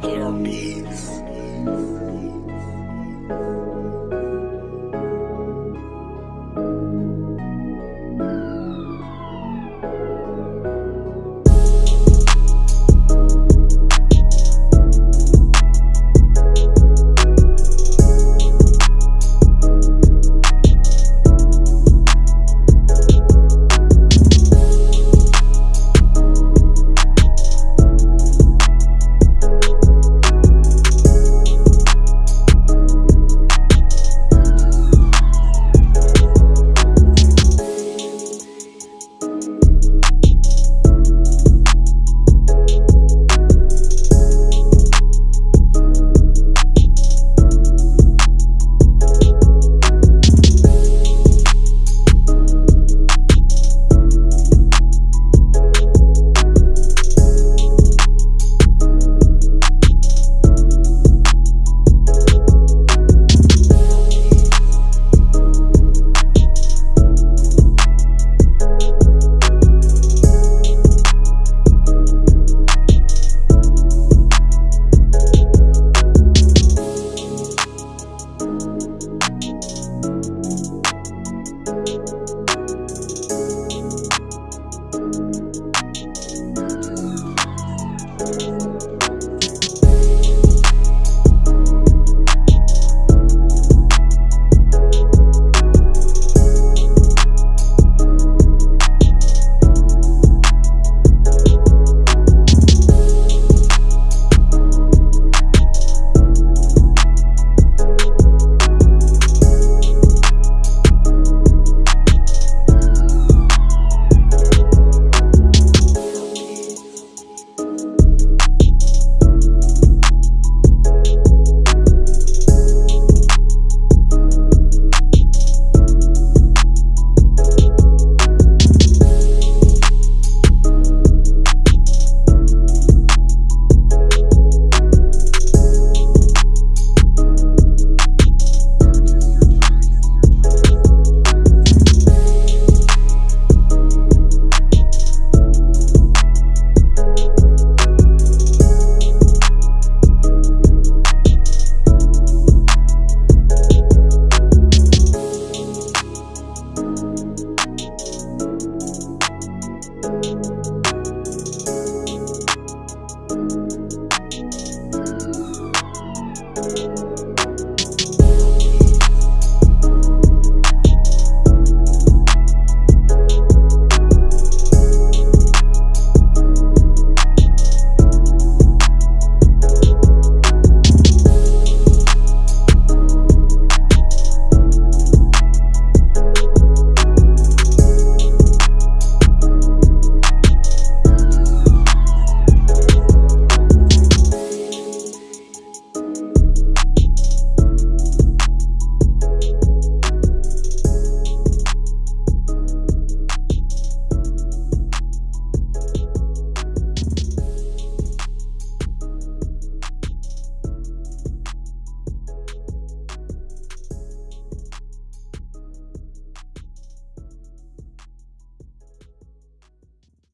Harpies.